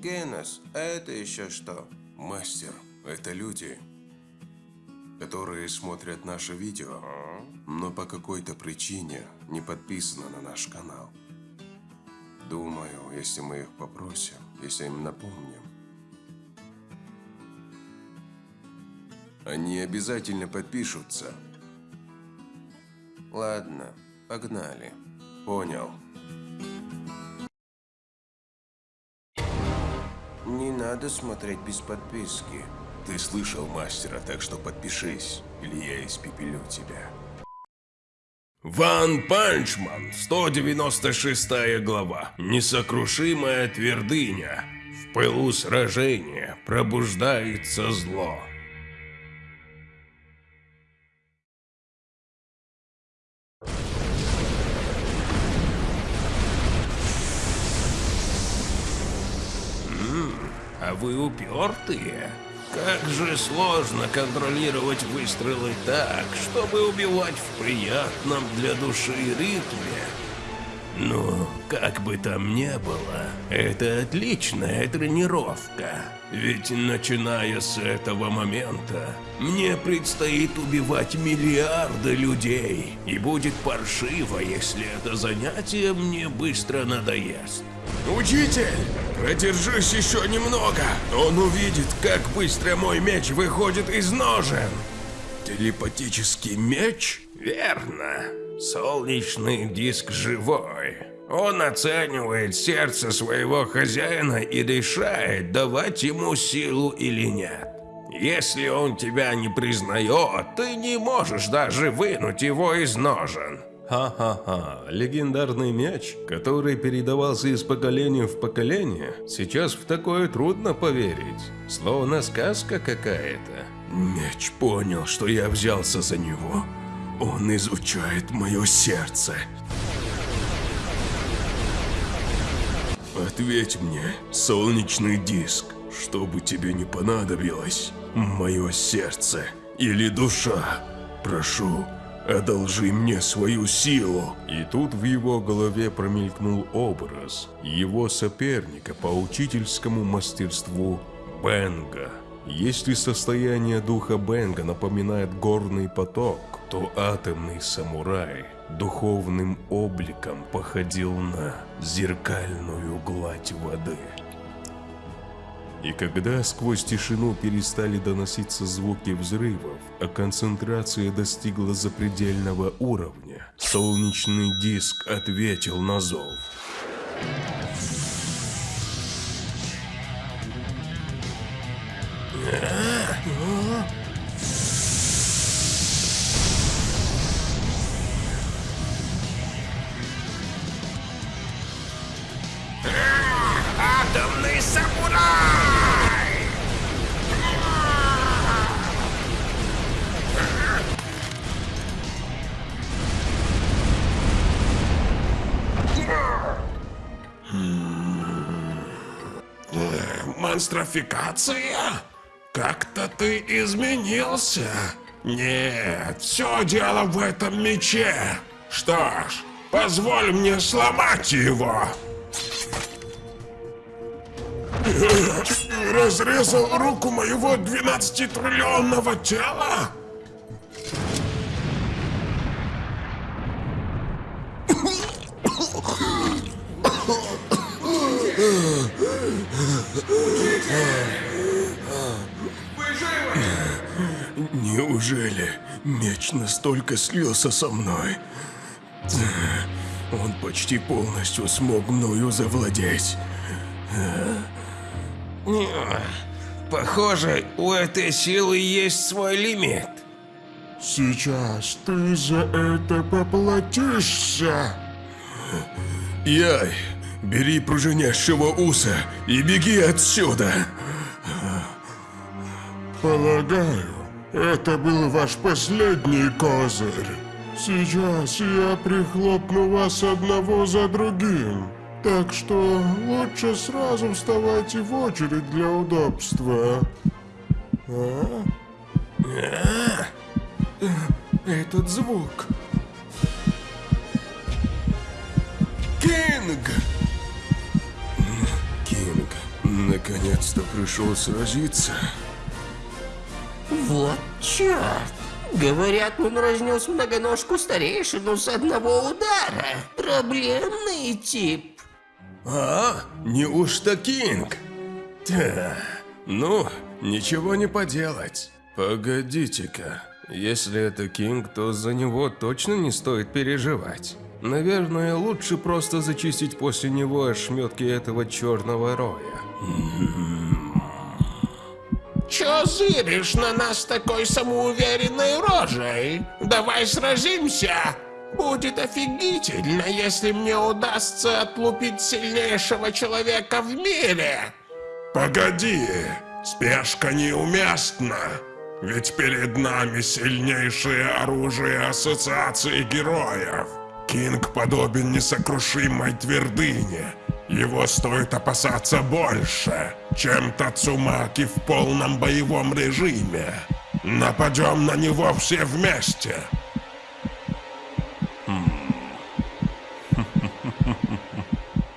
Генос, это еще что? Мастер, это люди, которые смотрят наше видео, но по какой-то причине не подписаны на наш канал. Думаю, если мы их попросим, если им напомним, они обязательно подпишутся. Ладно, погнали. Понял. Не надо смотреть без подписки. Ты слышал мастера, так что подпишись, или я испепелю тебя. One Punch Man, 196 глава. Несокрушимая твердыня. В пылу сражения пробуждается зло. А вы упертые. Как же сложно контролировать выстрелы так, чтобы убивать в приятном для души ритме. Ну, как бы там ни было, это отличная тренировка. Ведь начиная с этого момента, мне предстоит убивать миллиарды людей, и будет паршиво, если это занятие мне быстро надоест. Учитель, продержись еще немного. Он увидит, как быстро мой меч выходит из ножен. Телепатический меч? Верно. Солнечный диск живой. Он оценивает сердце своего хозяина и решает, давать ему силу или нет. Если он тебя не признает, ты не можешь даже вынуть его из ножен. Ха-ха-ха, легендарный мяч, который передавался из поколения в поколение, сейчас в такое трудно поверить, словно сказка какая-то. Меч понял, что я взялся за него. Он изучает мое сердце. Ответь мне, солнечный диск, что бы тебе не понадобилось, мое сердце или душа, прошу, одолжи мне свою силу. И тут в его голове промелькнул образ его соперника по учительскому мастерству Бенга. Если состояние духа Бенга напоминает горный поток, то атомный самурай духовным обликом походил на зеркальную гладь воды. И когда сквозь тишину перестали доноситься звуки взрывов, а концентрация достигла запредельного уровня, солнечный диск ответил на зов. Монстрофикация? Как-то ты изменился. Нет, все дело в этом мече. Что ж, позволь мне сломать его. Разрезал руку моего 12-триллионного тела? Неужели меч настолько слился со мной? Он почти полностью смог мною завладеть. Похоже, у этой силы есть свой лимит. Сейчас ты за это поплатишься. Яй, бери пружинящего уса и беги отсюда. Полагаю, это был ваш последний козырь. Сейчас я прихлопну вас одного за другим. Так что лучше сразу вставайте в очередь для удобства. А? Этот звук. Кинг! Наконец-то пришел сразиться. Вот черт! Говорят, он разнес многоножку старейшину с одного удара. Проблемный тип. А, неужто Кинг? Да, ну, ничего не поделать. Погодите-ка, если это Кинг, то за него точно не стоит переживать. Наверное, лучше просто зачистить после него ошметки этого черного роя. Чё зыришь на нас такой самоуверенной рожей? Давай сразимся! Будет офигительно, если мне удастся отлупить сильнейшего человека в мире. Погоди, спешка неуместна. Ведь перед нами сильнейшее оружие Ассоциации Героев. Кинг подобен несокрушимой твердыне. Его стоит опасаться больше, чем Тацумаки в полном боевом режиме. Нападем на него все вместе.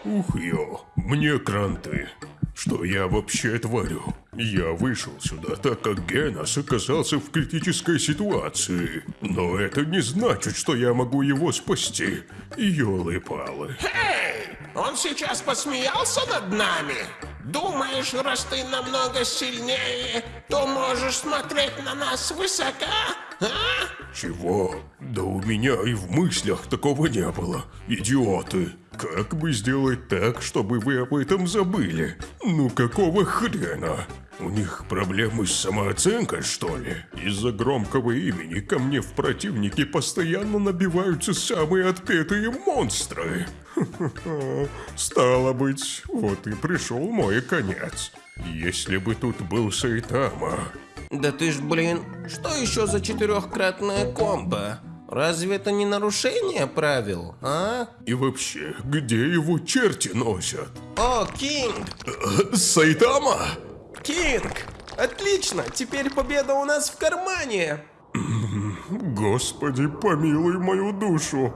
Ух ё, мне кранты. Что я вообще творю? Я вышел сюда, так как Генос оказался в критической ситуации. Но это не значит, что я могу его спасти. Ёлы-палы. Эй, он сейчас посмеялся над нами? Думаешь, раз ты намного сильнее, то можешь смотреть на нас свысока? А? Чего? Да у меня и в мыслях такого не было. Идиоты. Как бы сделать так, чтобы вы об этом забыли? Ну какого хрена? У них проблемы с самооценкой, что ли? Из-за громкого имени ко мне в противники постоянно набиваются самые отпетые монстры. Стало быть, вот и пришел мой конец. Если бы тут был Сайтама, Да ты ж, блин, что еще за четырехкратная комбо? Разве это не нарушение правил, а? и вообще, где его черти носят? О, Кинг! Сайтама? Кинг! Отлично! Теперь победа у нас в кармане! Господи, помилуй мою душу.